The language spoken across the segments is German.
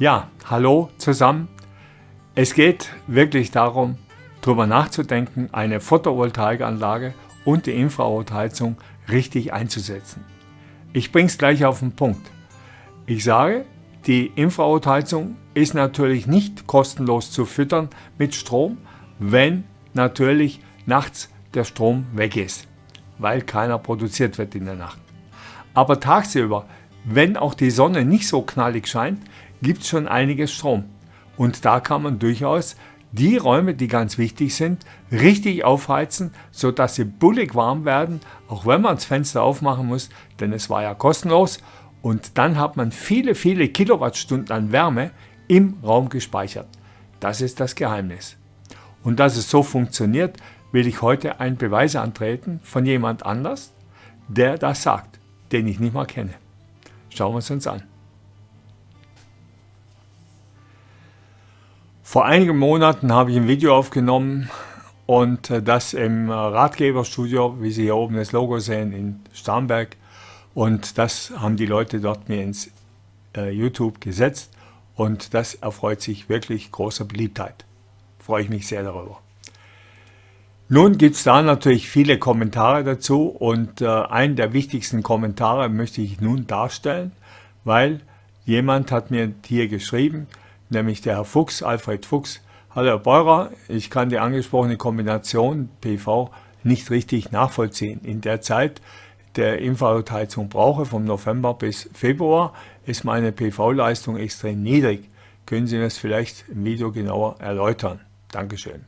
Ja, hallo zusammen. Es geht wirklich darum, darüber nachzudenken, eine Photovoltaikanlage und die Infrarotheizung richtig einzusetzen. Ich bringe es gleich auf den Punkt. Ich sage, die Infrarotheizung ist natürlich nicht kostenlos zu füttern mit Strom, wenn natürlich nachts der Strom weg ist, weil keiner produziert wird in der Nacht. Aber tagsüber, wenn auch die Sonne nicht so knallig scheint, gibt es schon einiges Strom. Und da kann man durchaus die Räume, die ganz wichtig sind, richtig aufheizen, sodass sie bullig warm werden, auch wenn man das Fenster aufmachen muss, denn es war ja kostenlos. Und dann hat man viele, viele Kilowattstunden an Wärme im Raum gespeichert. Das ist das Geheimnis. Und dass es so funktioniert, will ich heute einen Beweis antreten von jemand anders, der das sagt, den ich nicht mal kenne. Schauen wir es uns an. Vor einigen Monaten habe ich ein Video aufgenommen und äh, das im äh, Ratgeberstudio, wie Sie hier oben das Logo sehen, in Starnberg. Und das haben die Leute dort mir ins äh, YouTube gesetzt und das erfreut sich wirklich großer Beliebtheit. Freue ich mich sehr darüber. Nun gibt es da natürlich viele Kommentare dazu und äh, einen der wichtigsten Kommentare möchte ich nun darstellen, weil jemand hat mir hier geschrieben, nämlich der Herr Fuchs, Alfred Fuchs. Hallo Herr Beurer, ich kann die angesprochene Kombination PV nicht richtig nachvollziehen. In der Zeit der Infrarotheizung brauche, vom November bis Februar, ist meine PV-Leistung extrem niedrig. Können Sie mir das vielleicht im Video genauer erläutern? Dankeschön.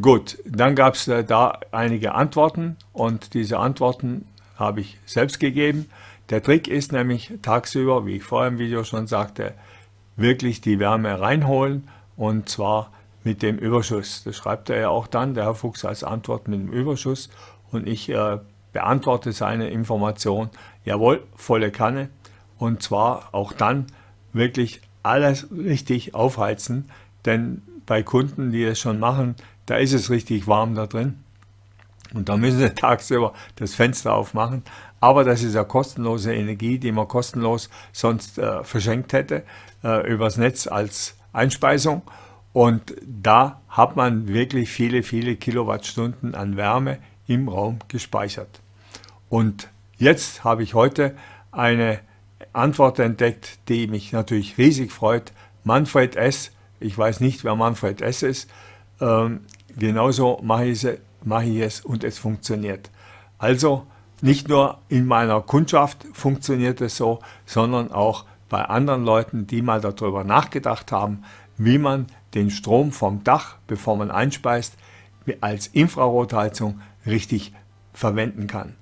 Gut, dann gab es äh, da einige Antworten und diese Antworten habe ich selbst gegeben. Der Trick ist nämlich tagsüber, wie ich vorher im Video schon sagte, wirklich die Wärme reinholen und zwar mit dem Überschuss. Das schreibt er ja auch dann, der Herr Fuchs, als Antwort mit dem Überschuss und ich äh, beantworte seine Information, jawohl, volle Kanne und zwar auch dann wirklich alles richtig aufheizen, denn bei Kunden, die es schon machen, da ist es richtig warm da drin und da müssen sie tagsüber das Fenster aufmachen. Aber das ist ja kostenlose Energie, die man kostenlos sonst äh, verschenkt hätte äh, übers Netz als Einspeisung. Und da hat man wirklich viele, viele Kilowattstunden an Wärme im Raum gespeichert. Und jetzt habe ich heute eine Antwort entdeckt, die mich natürlich riesig freut. Manfred S., ich weiß nicht, wer Manfred S. ist, ähm, genauso mache ich, es, mache ich es und es funktioniert. Also nicht nur in meiner Kundschaft funktioniert es so, sondern auch bei anderen Leuten, die mal darüber nachgedacht haben, wie man den Strom vom Dach, bevor man einspeist, als Infrarotheizung richtig verwenden kann.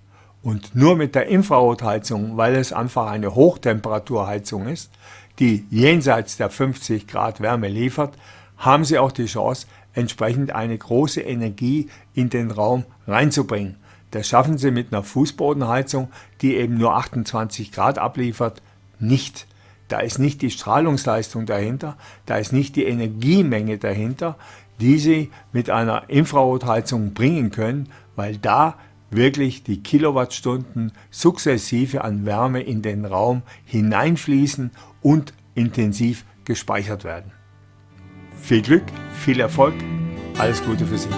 Und nur mit der Infrarotheizung, weil es einfach eine Hochtemperaturheizung ist, die jenseits der 50 Grad Wärme liefert, haben Sie auch die Chance, entsprechend eine große Energie in den Raum reinzubringen. Das schaffen Sie mit einer Fußbodenheizung, die eben nur 28 Grad abliefert, nicht. Da ist nicht die Strahlungsleistung dahinter, da ist nicht die Energiemenge dahinter, die Sie mit einer Infrarotheizung bringen können, weil da wirklich die Kilowattstunden sukzessive an Wärme in den Raum hineinfließen und intensiv gespeichert werden. Viel Glück, viel Erfolg, alles Gute für Sie.